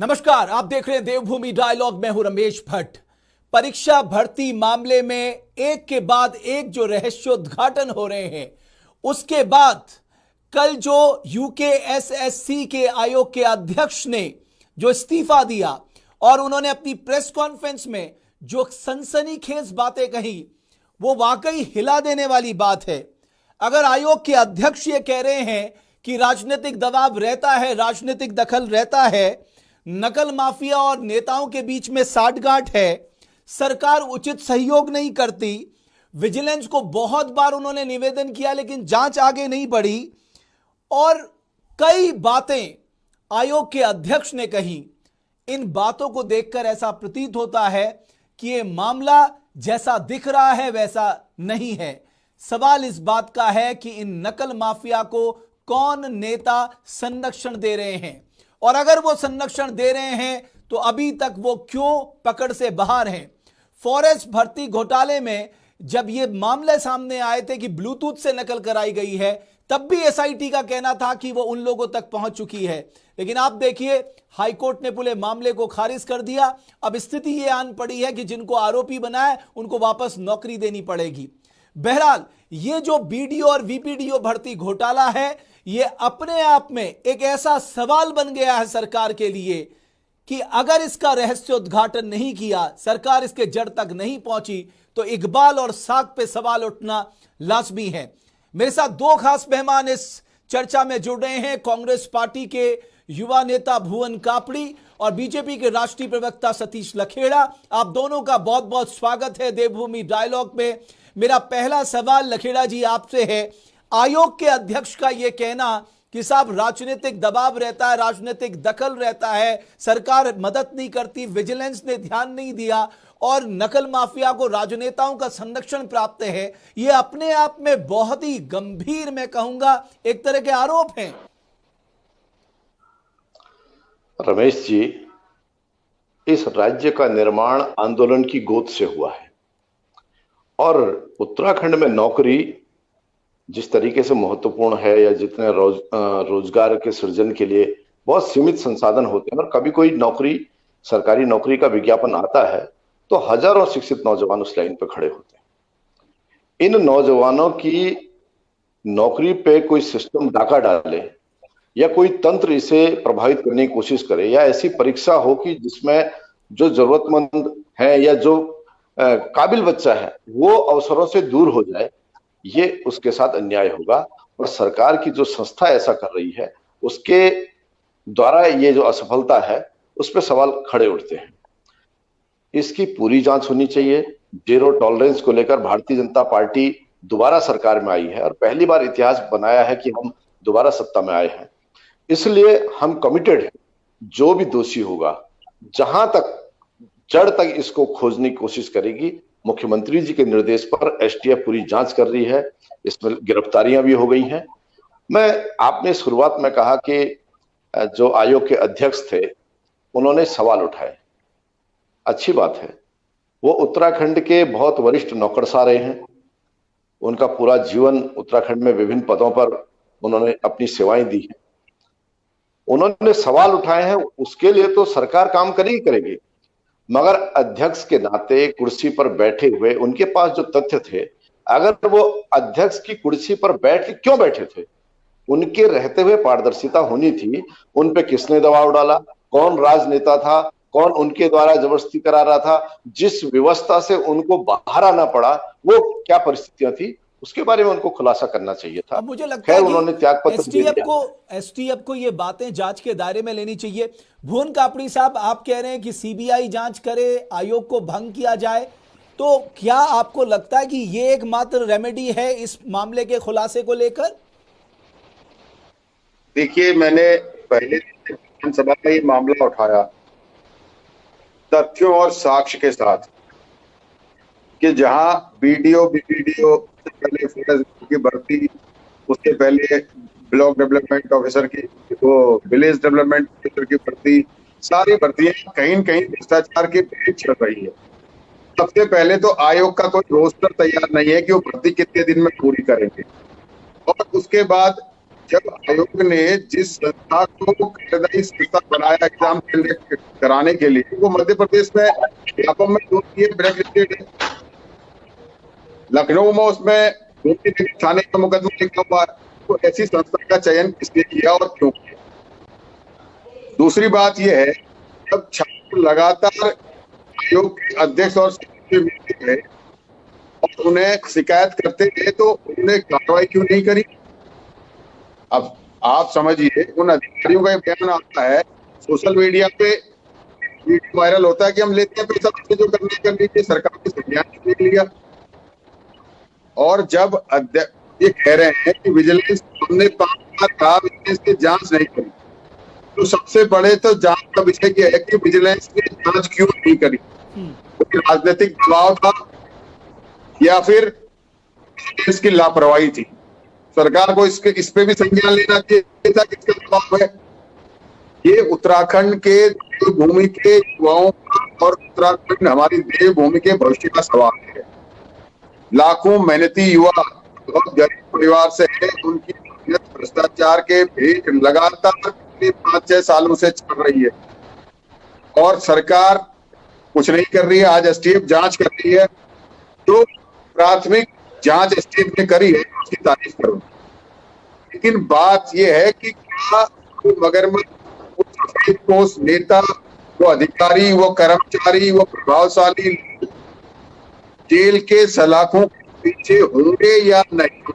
नमस्कार, आप देख रहे हैं देवभूमि डायलॉग में हूँ रमेश भट्ट। परीक्षा भर्ती मामले में एक के बाद एक जो रहस्योद्घाटन हो रहे हैं, उसके बाद कल जो यूके एसएससी के आयोग के अध्यक्ष ने जो इस्तीफा दिया और उन्होंने अपनी प्रेस कॉन्फ्रेंस में जो सनसनीखेज बातें कही, वो वाकई हिला देने वाली बात है। अगर आयोग के अध्यक्ष ये कह रहे हैं कि राजनीतिक दबाव रहता है, राजनीतिक दखल रहता है नकल माफिया और नेताओं के बीच में साठगांठ है। सरकार उचित सहयोग नहीं करती। विजिलेंस को बहुत बार उन्होंने निवेदन किया, लेकिन जाँच आगे नहीं बढ़ी। और कई बातें आयोग के अध्यक्ष ने कही। इन बातों को देखकर ऐसा प्रतीत होता है कि यह मामला जैसा दिख रहा है, वैसा नहीं है। सवाल इस बात का है कि इन नकल माफिया को कौन नेता संरक्षण दे रहे हैं? और अगर वो संरक्षण दे रहे हैं तो अभी तक वो क्यों पकड़ से बाहर हैं? फॉरेस्ट भर्ती घोटाले में जब ये मामले सामने आए थे कि ब्लूटूथ से नकल कराई गई है, तब भी एसआईटी का कहना था कि वो उन लोगों तक पहुँच चुकी है। लेकिन आप देखिए हाईकोर्ट ने पूरे मामले को खारिज कर दिया। अब स्थिति ये आन पड़ी है कि जिनको आरोपी बनाए, उनको वापस नौकरी देनी पड़ेगी। बहरहाल, ये जो बीडीओ और वीपीडीओ भर्ती घोटाला है ये अपने आप में एक ऐसा सवाल बन गया है सरकार के लिए कि अगर इसका रहस्योद्घाटन नहीं किया, सरकार इसके जड़ तक नहीं पहुँची तो इकबाल और साग पे सवाल उठना लाजमी है। मेरे साथ दो खास मेहमान इस चर्चा में जुड़ रहे हैं। कांग्रेस पार्टी के युवा नेता भुवन कापड़ी और बीजेपी के राष्ट्रीय प्रवक्ता सतीश लखेड़ा। आप दोनों का बहुत बहुत स्वागत है देवभूमि डायलॉग में। मेरा पहला सवाल लखेड़ा जी आपसे है आयोग के अध्यक्ष का यह कहना कि साहब, राजनीतिक दबाव रहता है, राजनीतिक दखल रहता है, सरकार मदद नहीं करती, विजिलेंस ने ध्यान नहीं दिया और नकल माफिया को राजनेताओं का संरक्षण प्राप्त है। ये अपने आप में बहुत ही गंभीर, मैं कहूँगा, एक तरह के आरोप हैं। रमेश जी, इस राज्य का निर्माण आंदोलन की गोद से हुआ है और उत्तराखंड में नौकरी जिस तरीके से महत्वपूर्ण है या जितने रोज रोज़गार के सृजन के लिए बहुत सीमित संसाधन होते हैं और कभी कोई नौकरी, सरकारी नौकरी का विज्ञापन आता है तो हज़ारों शिक्षित नौजवान उस लाइन पर खड़े होते हैं। इन नौजवानों की नौकरी पे कोई सिस्टम डाका डाले या कोई तंत्र इसे प्रभावित करने की कोशिश करे या ऐसी परीक्षा हो कि जिसमें जो जरूरतमंद है या जो काबिल बच्चा है, वो अवसरों से दूर हो जाए ये उसके साथ अन्याय होगा और सरकार की जो संस्था ऐसा कर रही है, उसके द्वारा ये जो असफलता है उस पर सवाल खड़े उठते हैं। इसकी पूरी जाँच होनी चाहिए। ज़ीरो टॉलरेंस को लेकर भारतीय जनता पार्टी दोबारा सरकार में आई है और पहली बार इतिहास बनाया है कि हम दोबारा सत्ता में आए हैं। इसलिए हम कमिटेड हैं, जो भी दोषी होगा, जहाँ तक जड़ तक इसको खोजने की कोशिश करेगी मुख्यमंत्री जी के निर्देश पर एसटीएफ पूरी जाँच कर रही है। इसमें गिरफ्तारियाँ भी हो गई हैं। मैं, आपने शुरुआत में कहा कि जो आयोग के अध्यक्ष थे, उन्होंने सवाल उठाए। अच्छी बात है। वो उत्तराखंड के बहुत वरिष्ठ नौकरसा रहे हैं। उनका पूरा जीवन उत्तराखंड में विभिन्न पदों पर उन्होंने अपनी सेवाएँ दी हैं। उन्होंने सवाल उठाए हैं, उसके लिए तो सरकार काम करेगी करेगी। मगर अध्यक्ष के नाते कुर्सी पर बैठे हुए उनके पास जो तथ्य थे, अगर वो अध्यक्ष की कुर्सी पर बैठ क्यों बैठे थे? उनके रहते हुए पारदर्शिता होनी थी, उन पे किसने दबाव डाला? कौन राजनेता था? कौन उनके द्वारा ज़बरदस्ती करा रहा था? जिस व्यवस्था से उनको बाहर आना पड़ा, वो क्या परिस्थितियाँ थी? उसके बारे में उनको खुलासा करना चाहिए था। मुझे लगता है उन्होंने त्याग पत्र को एसटीएफ को ये बातें जाँच के दायरे में लेनी चाहिए। भुवन कापड़ी साहब आप कह रहे हैं कि सीबीआई जाँच करे आयोग को भंग किया जाए तो क्या आपको लगता है कि ये एक मात्र रेमेडी है इस मामले के खुलासे को लेकर? देखिए मैंने पहले विधानसभा का ये मामला उठाया तथ्यों और साक्ष्य के साथ कि जहाँ बीडीओ बीडीओ पहले की भर्ती उसके पहले ब्लॉक डेवलपमेंट ऑफिसर की, वो विलेज डेवलपमेंट ऑफिसर की भर्ती, सारी भर्तियाँ कहीं कहीं भ्रष्टाचार की भेद चल रही है। सबसे पहले तो आयोग का कोई रोस्टर तैयार नहीं है कि वो भर्ती कितने दिन में पूरी करेंगे। और उसके बाद जब आयोग ने जिस संस्था को कार्यदायी संस्था बनाया एग्ज़ाम कराने के लिए, वो मध्य प्रदेश में व्यापम में ब्लैक लिस्टेड है। लखनऊ में उसमें थाने का मुकदमा लिखा हुआ है। तो ऐसी संस्था का चयन किसने किया और क्यों किया? दूसरी बात यह है, जब छात्र लगातार आयोग के अध्यक्ष और मिलते हैं और उन्हें शिकायत करते थे तो उन्होंने कार्रवाई क्यों नहीं करी? अब आप समझिए, उन अधिकारियों का बयान आता है, सोशल मीडिया पे वायरल होता है कि हम लेते हैं पैसा जो करने कर लीजिए, सरकार ने संज्ञान देख लिया। और जब ये कह रहे हैं कि विजिलेंस हमने पाँच की जाँच नहीं करी। तो सबसे बड़े तो जाँच का विषय यह है कि विजिलेंस ने जाँच क्यों नहीं करी? क्योंकि राजनीतिक दबाव था, या फिर इसकी लापरवाही थी। सरकार को इसके इस पे भी संज्ञान लेना चाहिए दबाव है। ये उत्तराखंड के भूमि के युवाओं और उत्तराखंड हमारी देवभूमि के भविष्य का सवाल है। लाखों मेहनती युवा बहुत गरीब परिवार से है। उनकी भ्रष्टाचार के भेद लगातार पाँच, छह सालों से चल रही है। और सरकार कुछ नहीं कर रही है, आज एसटीएफ जाँच कर रही है। तो प्राथमिक जाँच एसटीएफ ने करी है, उसकी तारीफ़ करो। लेकिन बात यह है कि क्या तो मगरमच्छ नेता, वो अधिकारी, वो कर्मचारी, वो प्रभावशाली जेल के सलाखों के पीछे होंगे या नहीं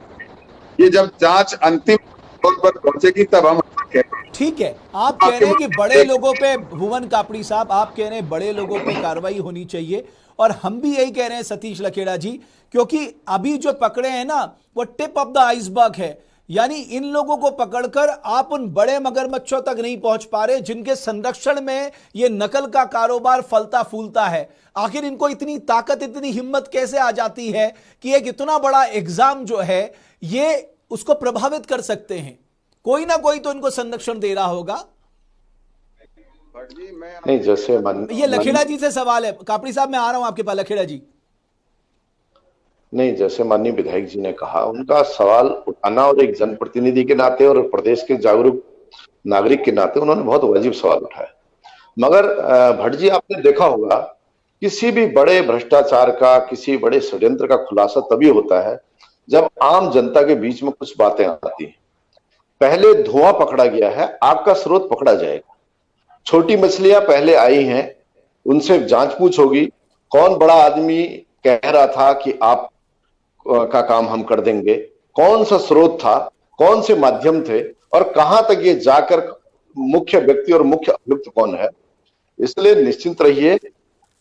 ये जब जाँच अंतिम तौर पर पहुंचेगी तब हम ठीक है। आप कह रहे हैं कि बड़े लोगों पे भुवन कापड़ी साहब आप कह रहे हैं बड़े लोगों पे कार्रवाई होनी चाहिए। और हम भी यही कह रहे हैं सतीश लखेड़ा जी क्योंकि अभी जो पकड़े हैं ना वो टिप ऑफ़ द आइसबर्ग है। यानी इन लोगों को पकड़कर आप उन बड़े मगरमच्छों तक नहीं पहुँच पा रहे जिनके संरक्षण में ये नकल का कारोबार फलता फूलता है। आखिर इनको इतनी ताकत इतनी हिम्मत कैसे आ जाती है कि एक इतना बड़ा एग्ज़ाम जो है ये उसको प्रभावित कर सकते हैं? कोई ना कोई तो इनको संरक्षण दे रहा होगा। नहीं जैसे ये लखेड़ा जी से सवाल है। कापड़ी साहब मैं आ रहा हूँ आपके पास। लखेड़ा जी। नहीं, जैसे माननीय विधायक जी ने कहा, उनका सवाल उठाना और एक जनप्रतिनिधि के नाते और प्रदेश के जागरूक नागरिक के नाते उन्होंने बहुत वाजिब सवाल उठाया। मगर भट्ट जी आपने देखा होगा, किसी भी बड़े भ्रष्टाचार का, किसी बड़े षड्यंत्र का खुलासा तभी होता है जब आम जनता के बीच में कुछ बातें आती हैं। पहले धुआँ पकड़ा गया है, आग का स्रोत पकड़ा जाएगा। छोटी मछलियाँ पहले आई हैं, उनसे जाँच पूछ होगी। कौन बड़ा आदमी कह रहा था कि आप का काम हम कर देंगे। कौन सा स्रोत था, कौन से माध्यम थे और कहाँ तक ये जाकर मुख्य व्यक्ति और मुख्य अभियुक्त कौन है? इसलिए निश्चिंत रहिए,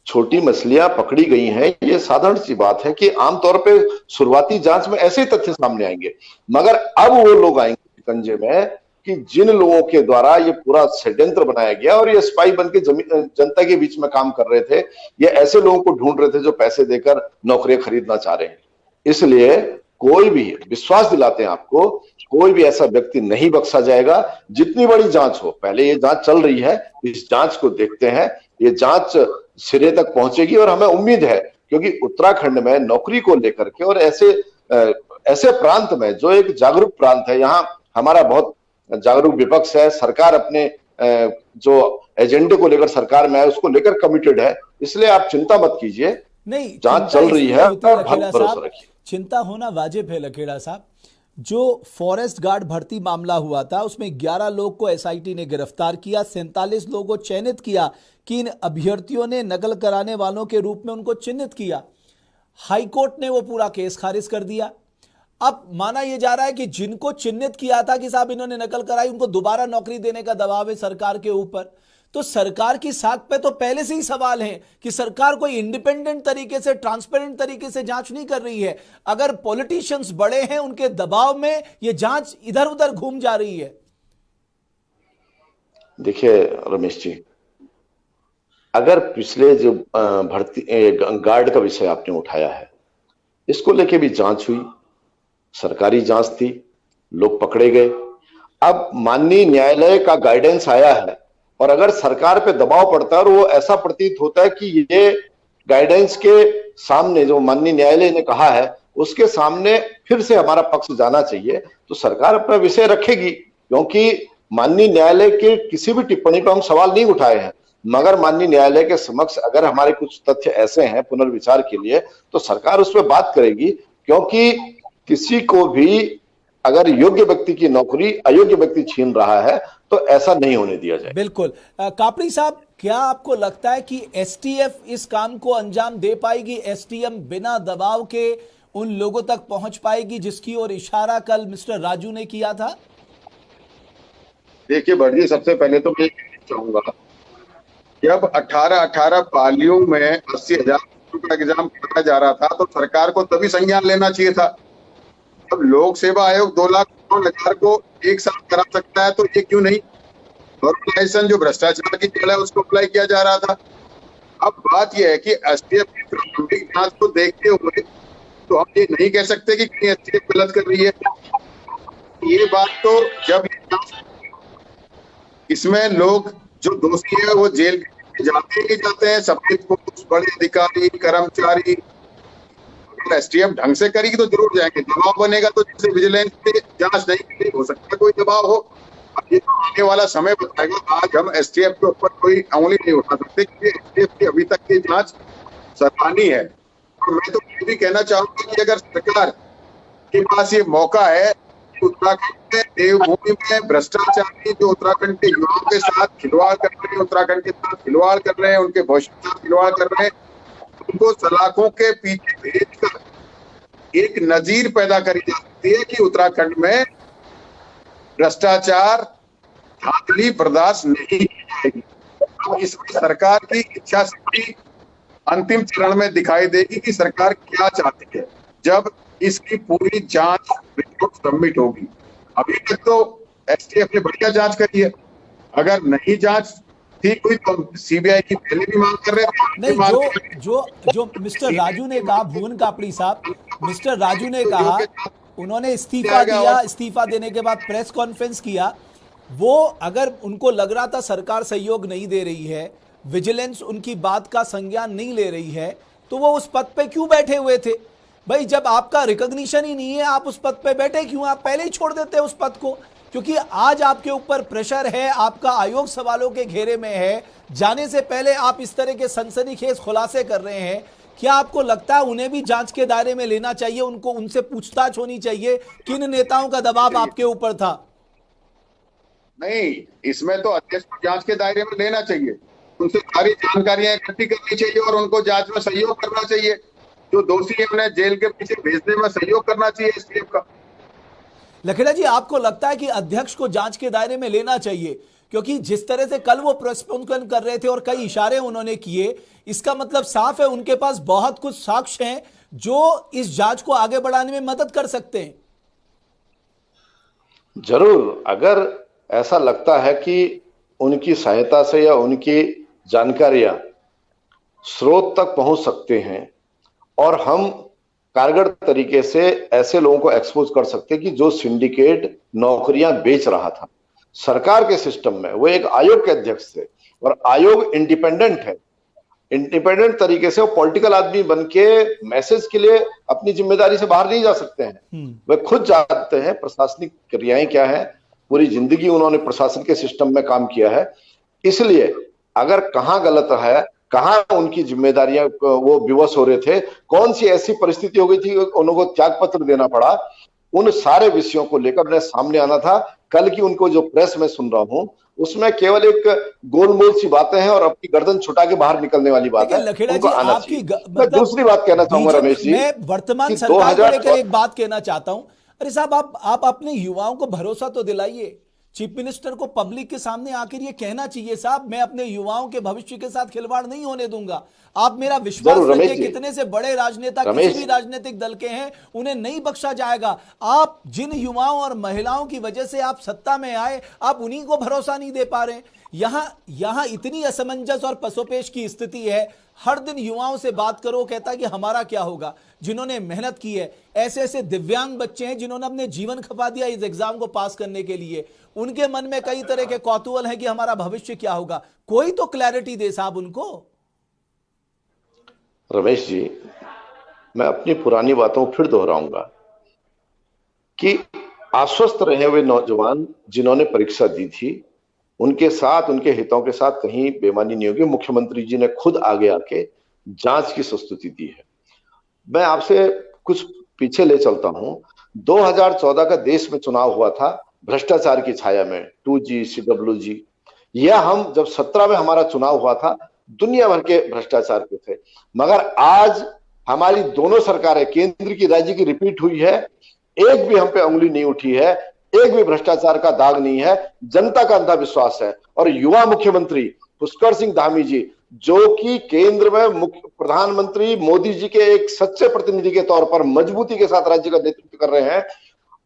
छोटी मछलियाँ पकड़ी गई हैं। ये साधारण सी बात है कि आमतौर पे शुरुआती जाँच में ऐसे तथ्य सामने आएँगे। मगर अब वो लोग आएँगे कंजे में कि जिन लोगों के द्वारा ये पूरा षड्यंत्र बनाया गया और ये स्पाई बन के जनता के बीच में काम कर रहे थे, ये ऐसे लोगों को ढूंढ रहे थे जो पैसे देकर नौकरियाँ खरीदना चाह रहे हैं। इसलिए कोई भी विश्वास दिलाते हैं आपको कोई भी ऐसा व्यक्ति नहीं बख्शा जाएगा। जितनी बड़ी जाँच हो पहले ये जाँच चल रही है इस जाँच को देखते हैं। ये जाँच सिरे तक पहुंचेगी और हमें उम्मीद है क्योंकि उत्तराखंड में नौकरी को लेकर के और ऐसे ऐसे प्रांत में जो एक जागरूक प्रांत है यहाँ हमारा बहुत जागरूक विपक्ष है सरकार अपने जो एजेंडे को लेकर सरकार में है उसको लेकर कमिटेड है। इसलिए आप चिंता मत कीजिए। नहीं जाँच चल रही है भरोसा रखिए। चिंता होना वाजिब है, लखेड़ा साहब। जो फॉरेस्ट गार्ड भर्ती मामला हुआ था, उसमें 11 लोग को एसआईटी ने गिरफ़्तार किया, सैंतालीस लोगों को चयनित किया, कि इन अभ्यर्थियों ने नकल कराने वालों के रूप में उनको चिन्हित किया। हाईकोर्ट ने वो पूरा केस खारिज कर दिया। अब माना यह जा रहा है कि जिनको चिन्हित किया था कि साहब इन्होंने नकल कराई, उनको दोबारा नौकरी देने का दबाव है सरकार के ऊपर। तो सरकार की साख पे तो पहले से ही सवाल है कि सरकार कोई इंडिपेंडेंट तरीके से ट्रांसपेरेंट तरीके से जाँच नहीं कर रही है। अगर पॉलिटिशियंस बड़े हैं, उनके दबाव में यह जाँच इधर उधर घूम जा रही है। देखिए, रमेश जी, अगर पिछले जो भर्ती गार्ड का विषय आपने उठाया है, इसको लेके भी जाँच हुई। सरकारी जाँच थी, लोग पकड़े गए। अब माननीय न्यायालय का गाइडेंस आया है और अगर सरकार पे दबाव पड़ता है और वो ऐसा प्रतीत होता है कि ये गाइडेंस के सामने जो माननीय न्यायालय ने कहा है, उसके सामने फिर से हमारा पक्ष जाना चाहिए तो सरकार अपना विषय रखेगी, क्योंकि माननीय न्यायालय के किसी भी टिप्पणी पर हम सवाल नहीं उठाए हैं। मगर माननीय न्यायालय के समक्ष अगर हमारे कुछ तथ्य ऐसे हैं पुनर्विचार के लिए तो सरकार उस पर बात करेगी, क्योंकि किसी को भी अगर योग्य व्यक्ति की नौकरी अयोग्य व्यक्ति छीन रहा है तो ऐसा नहीं होने दिया जाए बिल्कुल। कापड़ी साहब क्या आपको लगता है कि एसटीएफ इस काम को अंजाम दे पाएगी? एसटीएम बिना दबाव के उन लोगों तक पहुँच पाएगी जिसकी ओर इशारा कल मिस्टर राजू ने किया था? देखिए भटजी सबसे पहले तो मैं चाहूँगा जब 18 18 पालियों में अस्सी हज़ार का एग्ज़ाम कराया जा रहा था तो सरकार को तभी संज्ञान लेना चाहिए था। अब लोक सेवा आयोग दो लाख हज़ार को एक साथ करा सकता है तो ये क्यों नहीं? ऑर्गेनाइजेशन जो भ्रष्टाचार की चल है, उसको अप्लाई किया जा रहा था। अब बात यह है कि एसटीएफ की प्रारंभिक जाँच को देखते हुए तो हम ये नहीं कह सकते कि कहीं एसटीएफ गलत कर रही है। ये बात तो जब इसमें लोग जो दोषी है, वो जेल जाते ही जाते हैं पोस्ट बड़े अधिकारी, कर्मचारी एसटीएफ ढंग से करेगी तो ज़रूर जाएँगे। दबाव बनेगा तो जैसे विजिलेंस पे जाँच नहीं की हो सकता कोई दबाव हो। ये तो आने वाला समय बताएगा। आज हम एसटीएफ के ऊपर कोई उंगली नहीं उठा सकते, क्योंकि एसटीएफ की अभी तक की जाँच सराहनीय है। और मैं तो ये भी कहना चाहूँगा कि अगर सरकार के पास ये मौका है उत्तराखंड में देवभूमि में भ्रष्टाचारी जो उत्तराखंड के युवाओं के साथ खिलवाड़ कर रहे हैं, उत्तराखंड के साथ खिलवाड़ कर रहे हैं, उनके भविष्य के साथ खिलवाड़ कर रहे हैं उनको सलाखों के पीछे भेजकर एक नजीर पैदा करी जा सकती है कि उत्तराखंड में भ्रष्टाचार धांधली बर्दाश्त नहीं की जाएगी। अब इसमें सरकार की इच्छा शक्ति अंतिम चरण में दिखाई देगी कि सरकार क्या चाहती है, जब इसकी पूरी जाँच रिपोर्ट सबमिट होगी। अभी तक तो एसटीएफ ने बढ़िया जाँच करी है। अगर नहीं जाँच ठीक हुई तो सीबीआई की पहले भी मांग कर रहे थे? नहीं जो जो जो मिस्टर राजू ने कहा भुवन कापड़ी साहब मिस्टर राजू ने कहा उन्होंने इस्तीफा दिया इस्तीफा देने के बाद प्रेस कॉन्फ्रेंस किया। वो अगर उनको लग रहा था सरकार सहयोग नहीं दे रही है विजिलेंस उनकी बात का संज्ञान नहीं ले रही है तो वो उस पद पे क्यों बैठे हुए थे? भाई जब आपका रिकॉग्निशन ही नहीं है आप उस पद पे बैठे क्यों आप पहले ही छोड़ देते उस पद को? क्योंकि आज आपके ऊपर प्रेशर है आपका आयोग सवालों के घेरे में है। जाने से पहले आप इस तरह के सनसनीखेज खुलासे कर रहे हैं। क्या आपको लगता है उन्हें भी जाँच के दायरे में लेना चाहिए? उनको उनसे पूछताछ होनी चाहिए किन नेताओं का दबाव आपके ऊपर था? नहीं इसमें तो अध्यक्ष को जाँच के दायरे में लेना चाहिए। उनसे सारी जानकारियाँ इकट्ठी करनी चाहिए और उनको जाँच में सहयोग करना चाहिए। जो दोषी है उन्हें जेल के पीछे भेजने में सहयोग करना चाहिए का। लखेड़ा जी, आपको लगता है कि अध्यक्ष को जाँच के दायरे में लेना चाहिए? क्योंकि जिस तरह से कल वो प्रेस कर रहे थे और कई इशारे उन्होंने किए, इसका मतलब साफ़ है उनके पास बहुत कुछ साक्ष्य हैं जो इस जाँच को आगे बढ़ाने में मदद कर सकते हैं। ज़रूर, अगर ऐसा लगता है कि उनकी सहायता से या उनकी जानकारियाँ स्रोत तक पहुँच सकते हैं और हम कारगर तरीके से ऐसे लोगों को एक्सपोज कर सकते कि जो सिंडिकेट नौकरियाँ बेच रहा था। सरकार के सिस्टम में वो एक आयोग के अध्यक्ष थे और आयोग इंडिपेंडेंट है। इंडिपेंडेंट तरीके से वो पॉलिटिकल आदमी बन के मैसेज के लिए अपनी ज़िम्मेदारी से बाहर नहीं जा सकते हैं। हम्म। वे खुद जानते हैं प्रशासनिक क्रियाएँ क्या है पूरी ज़िंदगी उन्होंने प्रशासन के सिस्टम में काम किया है। इसलिए अगर कहाँ गलत है कहा उनकी जिम्मेदारियाँ वो विवश हो रहे थे? कौन सी ऐसी परिस्थिति हो गई थी उनको त्याग पत्र देना पड़ा? उन सारे विषयों को लेकर मैं सामने आना था। कल की उनको जो प्रेस में सुन रहा हूँ उसमें केवल एक गोलमोल सी बातें हैं और अपनी गर्दन छुटा के बाहर निकलने वाली बात है। उनको आना चाहिए। मतलब दूसरी बात कहना चाहूँगा रमेश जी वर्तमान सरकार को लेकर एक बात कहना चाहता हूँ। अरे साहब आप आप अपने युवाओं को भरोसा तो दिलाइए। चीफ मिनिस्टर को पब्लिक के सामने आकर ये कहना चाहिए साहब मैं अपने युवाओं के भविष्य के साथ खिलवाड़ नहीं होने दूँगा। आप मेरा विश्वास रखिए कितने से बड़े राजनेता किसी भी राजनीतिक दल के हैं उन्हें नहीं बख्शा जाएगा। आप जिन युवाओं और महिलाओं की वजह से आप सत्ता में आए आप उन्हीं को भरोसा नहीं दे पा रहे यहाँ यहाँ इतनी असमंजस और पसोपेश की स्थिति है। हर दिन युवाओं से बात करो कहता कि हमारा क्या होगा? जिन्होंने मेहनत की है ऐसे ऐसे दिव्यांग बच्चे हैं जिन्होंने अपने जीवन खपा दिया इस एग्ज़ाम को पास करने के लिए। उनके मन में कई तरह के कौतूहल है कि हमारा भविष्य क्या होगा। कोई तो क्लैरिटी दे साहब उनको। रमेश जी, मैं अपनी पुरानी बातों को फिर दोहराऊँगा कि आश्वस्त रहे हुए नौजवान जिन्होंने परीक्षा दी थी उनके साथ, उनके हितों के साथ कहीं बेमानी नहीं होगी। मुख्यमंत्री जी ने खुद आगे आके जाँच की संस्तुति दी है। मैं आपसे कुछ पीछे ले चलता हूँ। 2014 का देश में चुनाव हुआ था, भ्रष्टाचार की छाया में, to ji, C W G. यह हम जब सत्रह में हमारा चुनाव हुआ था, दुनिया भर के भ्रष्टाचार के थे। मगर आज हमारी दोनों सरकारें, केंद्र की, राज्य की रिपीट हुई है। एक भी हम पे उंगली नहीं उठी है। एक भी भ्रष्टाचार का दाग नहीं है, जनता का अंधा विश्वास है। और युवा मुख्यमंत्री पुष्कर सिंह धामी जी, जो कि केंद्र में मुख्य प्रधानमंत्री मोदी जी के एक सच्चे प्रतिनिधि के तौर पर मजबूती के साथ राज्य का नेतृत्व कर रहे हैं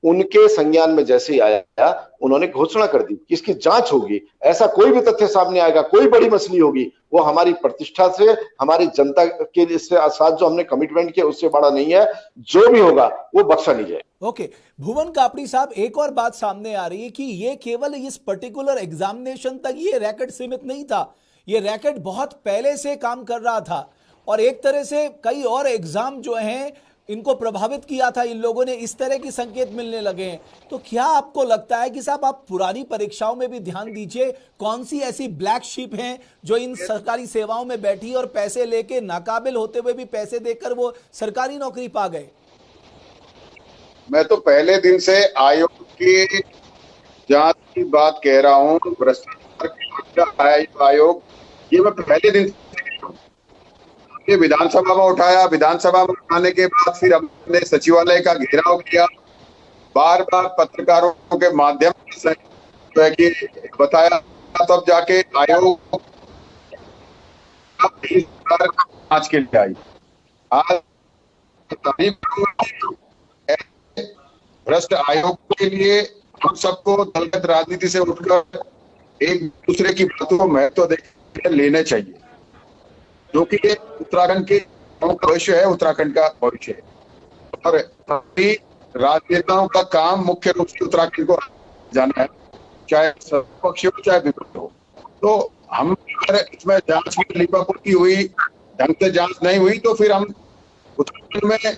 उनके संज्ञान में जैसे ही आया, उन्होंने घोषणा कर दी कि इसकी जाँच होगी। ऐसा कोई भी तथ्य सामने आएगा, कोई बड़ी मछली होगी, वो हमारी प्रतिष्ठा से, हमारी जनता के साथ जो हमने कमिटमेंट किया, उससे बड़ा नहीं है। जो भी होगा, वो बख्शा नहीं जाए ओके, भुवन कापड़ी साहब, एक और बात सामने आ रही है कि ये केवल इस पर्टिकुलर एग्जामिनेशन तक ये रैकेट सीमित नहीं था। ये रैकेट बहुत पहले से काम कर रहा था। और एक तरह से कई और एग्ज़ाम जो हैं इनको प्रभावित किया था, इन लोगों ने इस तरह की संकेत मिलने लगे हैं। तो क्या आपको लगता है कि साहब, आप पुरानी परीक्षाओं में भी ध्यान दीजिए, कौन सी ऐसी ब्लैक शिप हैं जो इन सरकारी सेवाओं में बैठी और पैसे लेके नाकाबिल होते हुए भी पैसे देकर वो सरकारी नौकरी पा गए? मैं तो पहले दिन से आयोग की जाँच की बात कह रहा हूँ, भ्रष्टाचार आयोग, ये मैं पहले दिन ये विधानसभा में उठाया। विधानसभा में उठाने के बाद फिर हमने सचिवालय का घेराव किया। बार बार पत्रकारों के माध्यम से बताया, तब जाके आयोग आज के लिए आई। आज भ्रष्ट आयोग के लिए हम सबको दलगत राजनीति से उठकर एक दूसरे की बातों को महत्व देकर लेने चाहिए। जो कि उत्तराखंड के भविष्य है, उत्तराखंड का भविष्य है। और राजनेताओं का काम मुख्य रूप से उत्तराखंड को जाना है, चाहे पक्ष हो, चाहे विपक्ष हो। तो हम अगर इसमें जाँच में लिपापोती हुई, ढंग से जाँच नहीं हुई तो फिर हम उत्तराखंड में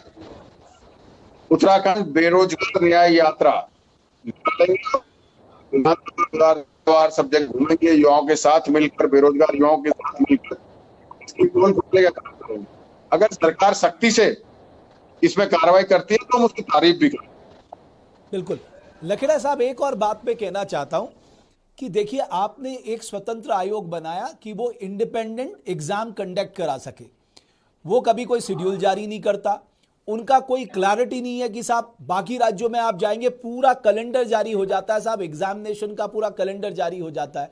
उत्तराखंड बेरोजगार न्याय यात्रा सब जगह घूमेंगे, युवाओं के साथ मिलकर, बेरोजगार युवाओं के साथ मिलकर। अगर सरकार सख्ती से इसमें कार्रवाई करती है तो हम उसकी तारीफ़ भी करें बिल्कुल। लखेड़ा साहब, एक और बात पे कहना चाहता हूँ कि देखिए, आपने एक स्वतंत्र आयोग बनाया कि वो इंडिपेंडेंट एग्ज़ाम कंडक्ट करा सके। वो कभी कोई शेड्यूल जारी नहीं करता। उनका कोई क्लैरिटी नहीं है कि साहब, बाकी राज्यों में आप जाएँगे, पूरा कैलेंडर जारी हो जाता है साहब। एग्जामिनेशन का पूरा कैलेंडर जारी हो जाता है।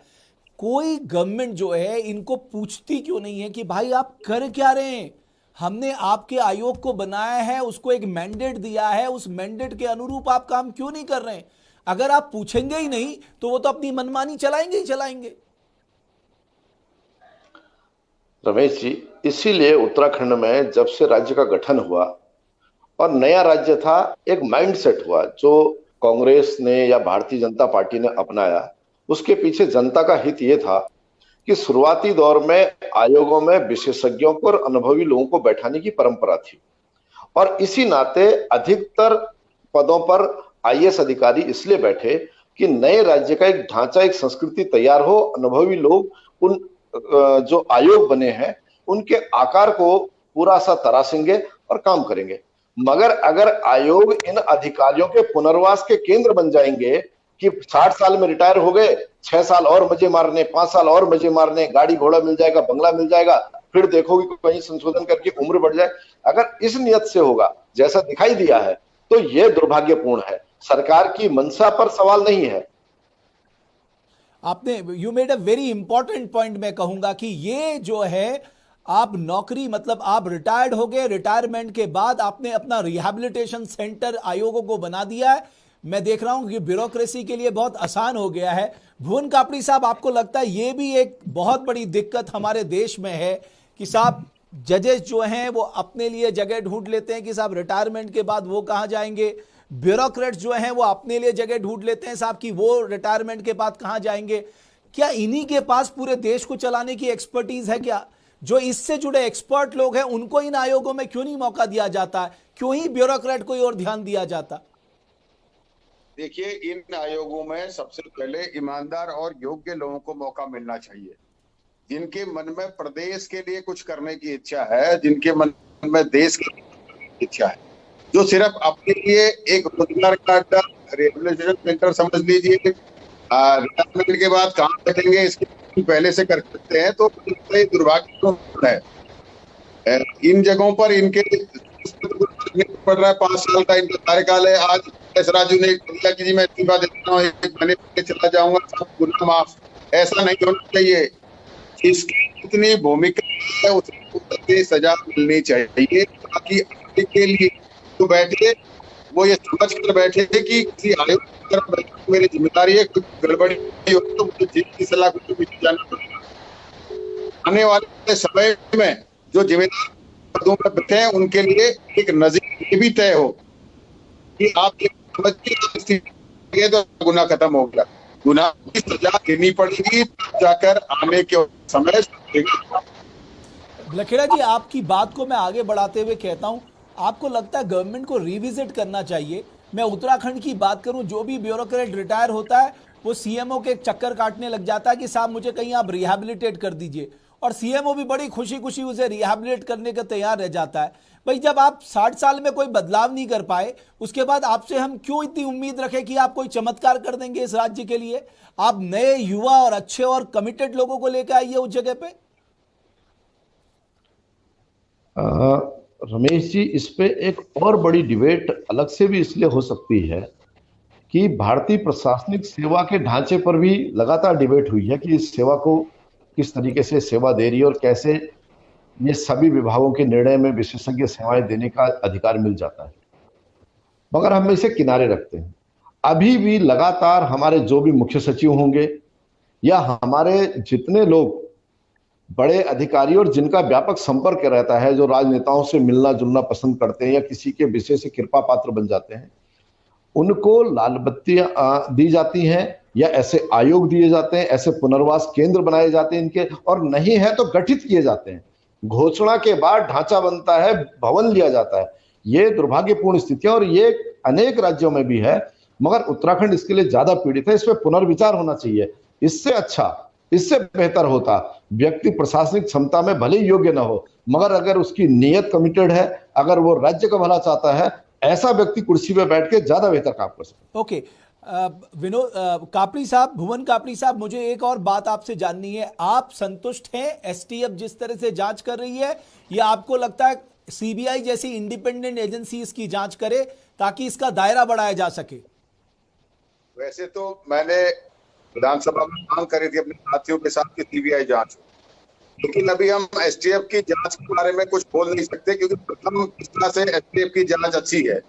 कोई गवर्नमेंट जो है, इनको पूछती क्यों नहीं है कि भाई आप कर क्या रहे हैं? हमने आपके आयोग को बनाया है, उसको एक मैंडेट दिया है, उस मैंडेट के अनुरूप आप काम क्यों नहीं कर रहे हैं? अगर आप पूछेंगे ही नहीं तो वो तो अपनी मनमानी चलाएँगे ही चलाएँगे। रमेश जी, इसीलिए उत्तराखंड में जब से राज्य का गठन हुआ और नया राज्य था, एक माइंडसेट हुआ, जो कांग्रेस ने या भारतीय जनता पार्टी ने अपनाया। उसके पीछे जनता का हित ये था कि शुरुआती दौर में आयोगों में विशेषज्ञों को और अनुभवी लोगों को बैठाने की परंपरा थी। और इसी नाते अधिकतर पदों पर आईएएस अधिकारी इसलिए बैठे कि नए राज्य का एक ढांचा, एक संस्कृति तैयार हो, अनुभवी लोग उन जो आयोग बने हैं, उनके आकार को पूरा सा तरासेंगे और काम करेंगे। मगर अगर आयोग इन अधिकारियों के पुनर्वास के केंद्र बन जाएँगे कि साठ साल में रिटायर हो गए, छह साल और मज़े मारने, पाँच साल और मज़े मारने, गाड़ी घोड़ा मिल जाएगा, बंगला मिल जाएगा, फिर देखोगे कहीं संशोधन करके उम्र बढ़ जाए। अगर इस नियत से होगा, जैसा दिखाई दिया है तो यह दुर्भाग्यपूर्ण है। सरकार की मंशा पर सवाल नहीं है। आपने you made a very important point मैं कहूँगा कि ये जो है, आप नौकरी मतलब आप रिटायर्ड हो गए रिटायरमेंट के बाद आपने अपना रिहेबिलिटेशन सेंटर आयोगों को बना दिया है। मैं देख रहा हूँ कि ब्यूरोक्रेसी के लिए बहुत आसान हो गया है। भुवन कापड़ी साहब, आपको लगता है ये भी एक बहुत बड़ी दिक्कत हमारे देश में है कि साहब जजेस जो हैं, वो अपने लिए जगह ढूंढ लेते हैं कि साहब रिटायरमेंट के बाद वो कहाँ जाएँगे? ब्यूरोक्रेट्स जो हैं, वो अपने लिए जगह ढूंढ लेते हैं साहब कि वो रिटायरमेंट के बाद कहाँ जाएँगे। क्या इन्हीं के पास पूरे देश को चलाने की एक्सपर्टीज है क्या? जो इससे जुड़े एक्सपर्ट लोग हैं, उनको इन आयोगों में क्यों नहीं मौका दिया जाता? है क्यों ही ब्यूरोक्रेट को और ध्यान दिया जाता? देखिए, इन आयोगों में सबसे पहले ईमानदार और योग्य लोगों को मौका मिलना चाहिए। जिनके मन में प्रदेश के लिए कुछ करने की इच्छा है, जिनके मन में देश की इच्छा है। जो सिर्फ़ अपने लिए एक रोज़गार का अड्डा रिहेबिलिटेशन सेंटर समझ लीजिए रिटायरमेंट के बाद काम करेंगे इसके पहले से कर सकते हैं तो दुर्भाग्य है। इन जगहों पर इनके, पड़ रहा है, पाँच साल का इनका कार्यकाल है, आज एस राजू ने दिया कि जी, मैं इस्तीफा देता हूँ, एक महीने पहले चला जाऊँगा, सब गुना माफ़। ऐसा नहीं होना चाहिए। इसकी जितनी भूमिका है, उसकी सजा मिलनी चाहिए, ताकि आगे के लिए तो बैठे, वो ये समझ कर बैठे कि किसी आयोग की तरफ़ मेरी ज़िम्मेदारी है, कुछ गड़बड़ी हो तो मुझे जीत की सलाह को पीछे जाना पड़ेगा। आने वाले समय में जो जिम्मेदार पदों पर बैठे हैं, उनके लिए एक नज़र भी तय हो कि आप समझिए तो गुना खत्म हो गया। गुना की सजा देनी पड़ेगी जाकर आने के समय लखेड़ा जी, आपकी बात को मैं आगे बढ़ाते हुए कहता हूँ, आपको लगता है गवर्नमेंट को रिविजिट करना चाहिए? मैं उत्तराखंड की बात करूँ, जो भी ब्यूरोक्रेट रिटायर होता है, वो सीएमओ के चक्कर काटने लग जाता है कि साहब, मुझे कहीं आप रिहेबिलिटेट कर दीजिए। और सीएमओ भी बड़ी खुशी खुशी उसे रिहेबिलिट करने का तैयार रह जाता है। भाई जब आप साठ साल में कोई बदलाव नहीं कर पाए उसके बाद आपसे हम क्यों इतनी उम्मीद रखें कि आप कोई चमत्कार कर देंगे इस राज्य के लिए? आप नए युवा और अच्छे और कमिटेड लोगों को लेकर आइए उस जगह पे। आ, रमेश जी इस पे एक और बड़ी डिबेट अलग से भी इसलिए हो सकती है कि भारतीय प्रशासनिक सेवा के ढांचे पर भी लगातार डिबेट हुई है कि इस सेवा को किस तरीके से सेवा दे रही है और कैसे ये सभी विभागों के निर्णय में विशेषज्ञ सेवाएँ देने का अधिकार मिल जाता है। मगर हम इसे किनारे रखते हैं। अभी भी लगातार हमारे जो भी मुख्य सचिव होंगे या हमारे जितने लोग बड़े अधिकारी और जिनका व्यापक संपर्क रहता है, जो राजनेताओं से मिलना जुलना पसंद करते हैं या किसी के विषय से कृपा पात्र बन जाते हैं, उनको लाल बत्तियाँ दी जाती हैं या ऐसे आयोग दिए जाते हैं, ऐसे पुनर्वास केंद्र बनाए जाते हैं इनके, और नहीं है तो गठित किए जाते हैं। घोषणा के बाद ढांचा बनता है, भवन लिया जाता है। ये दुर्भाग्यपूर्ण स्थिति है और ये अनेक राज्यों में भी है, मगर उत्तराखंड इसके लिए ज़्यादा पीड़ित है। इस पर पुनर्विचार होना चाहिए। इससे अच्छा इससे बेहतर होता, व्यक्ति प्रशासनिक क्षमता में भले योग्य ना हो, मगर अगर उसकी नीयत कमिटेड है, अगर वो राज्य का भला चाहता है, ऐसा व्यक्ति कुर्सी पे बैठ के ज़्यादा बेहतर काम कर सकता ओके विनोद कापड़ी साहब, भुवन कापड़ी साहब, मुझे एक और बात आपसे जाननी है। आप संतुष्ट हैं? एसटीएफ जिस तरह से जाँच कर रही है, या आपको लगता है सीबीआई जैसी इंडिपेंडेंट एजेंसी इसकी जाँच करे ताकि इसका दायरा बढ़ाया जा सके? वैसे तो मैंने विधानसभा में मांग करी थी अपने साथियों के साथ सीबीआई जाँच लेकिन अभी हम एसटीएफ की जाँच के बारे में कुछ बोल नहीं सकते, क्योंकि प्रथम इस तरह से एसटीएफ की जाँच अच्छी है।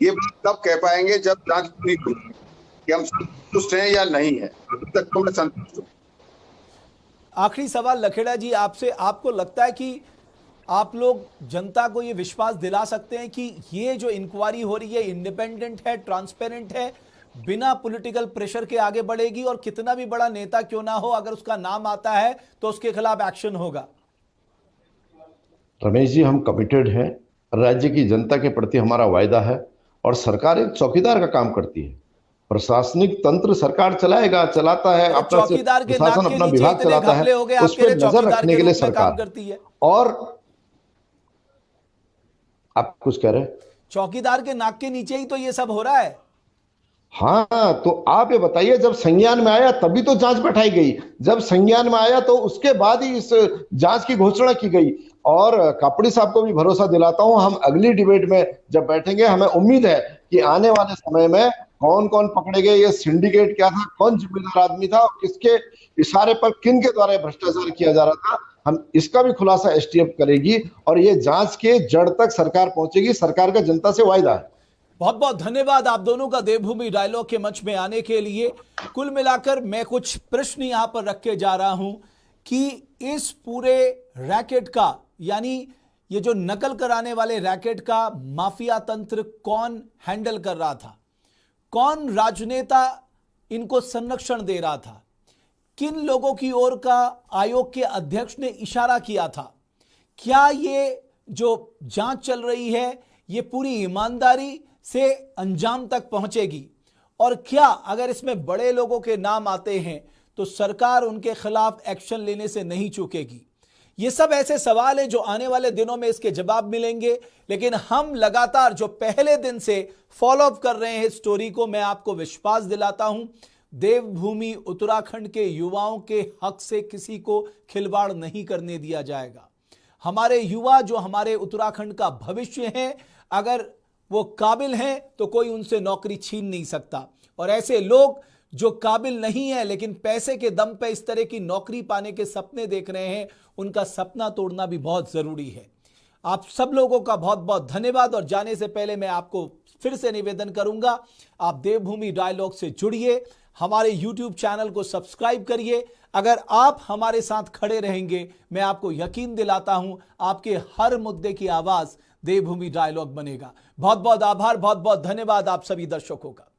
ये बात तब कह पाएँगे जब जाँच पूरी हो कि हम संतुष्ट हैं या नहीं है। अभी तक तो मैं संतुष्ट हूँ। आखिरी सवाल लखेड़ा जी आपसे आपको लगता है कि आप लोग जनता को ये विश्वास दिला सकते हैं कि ये जो इंक्वायरी हो रही है इंडिपेंडेंट है ट्रांसपेरेंट है बिना पॉलिटिकल प्रेशर के आगे बढ़ेगी और कितना भी बड़ा नेता क्यों ना हो अगर उसका नाम आता है तो उसके खिलाफ एक्शन होगा। रमेश जी हम कमिटेड हैं। राज्य की जनता के प्रति हमारा वायदा है। और सरकार एक चौकीदार का काम करती है। प्रशासनिक तंत्र सरकार चलाएगा चलाता है अपना चौकीदार के प्रशासन अपना विभाग चलाता है उस पर नज़र रखने के लिए सरकार। करती है। और आप कुछ कह रहे हैं? चौकीदार के नाक के नीचे ही तो ये सब हो रहा है। हाँ तो आप ये बताइए जब संज्ञान में आया तभी तो जाँच बैठाई गई। जब संज्ञान में आया तो उसके बाद ही इस जाँच की घोषणा की गई। और कापड़ी साहब को भी भरोसा दिलाता हूँ, हम अगली डिबेट में जब बैठेंगे, हमें उम्मीद है कि आने वाले समय में कौन कौन पकड़े गए ये सिंडिकेट क्या था, कौन जिम्मेदार आदमी था किसके इशारे पर किन के द्वारा भ्रष्टाचार किया जा रहा था, हम इसका भी खुलासा एसटीएफ करेगी, और ये जाँच के जड़ तक सरकार पहुंचेगी, सरकार का जनता से वायदा है। बहुत बहुत धन्यवाद आप दोनों का देवभूमि डायलॉग के मंच में आने के लिए। कुल मिलाकर मैं कुछ प्रश्न यहाँ पर रख के जा रहा हूँ कि इस पूरे रैकेट का यानी ये जो नकल कराने वाले रैकेट का माफिया तंत्र कौन हैंडल कर रहा था? कौन राजनेता इनको संरक्षण दे रहा था? किन लोगों की ओर का आयोग के अध्यक्ष ने इशारा किया था? क्या ये जो जाँच चल रही है, ये पूरी ईमानदारी से अंजाम तक पहुंचेगी? और क्या अगर इसमें बड़े लोगों के नाम आते हैं तो सरकार उनके खिलाफ एक्शन लेने से नहीं चूकेगी? ये सब ऐसे सवाल हैं जो आने वाले दिनों में इसके जवाब मिलेंगे, लेकिन हम लगातार जो पहले दिन से फॉलो अप कर रहे हैं स्टोरी को, मैं आपको विश्वास दिलाता हूँ, देवभूमि उत्तराखंड के युवाओं के हक से किसी को खिलवाड़ नहीं करने दिया जाएगा। हमारे युवा जो हमारे उत्तराखंड का भविष्य है, अगर वो काबिल हैं तो कोई उनसे नौकरी छीन नहीं सकता। और ऐसे लोग जो काबिल नहीं है, लेकिन पैसे के दम पे इस तरह की नौकरी पाने के सपने देख रहे हैं, उनका सपना तोड़ना भी बहुत ज़रूरी है। आप सब लोगों का बहुत बहुत धन्यवाद, और जाने से पहले मैं आपको फिर से निवेदन करूँगा, आप देवभूमि डायलॉग से जुड़िए, हमारे YouTube चैनल को सब्सक्राइब करिए। अगर आप हमारे साथ खड़े रहेंगे, मैं आपको यकीन दिलाता हूँ, आपके हर मुद्दे की आवाज़ देवभूमि डायलॉग बनेगा। बहुत बहुत आभार बहुत बहुत धन्यवाद आप सभी दर्शकों का।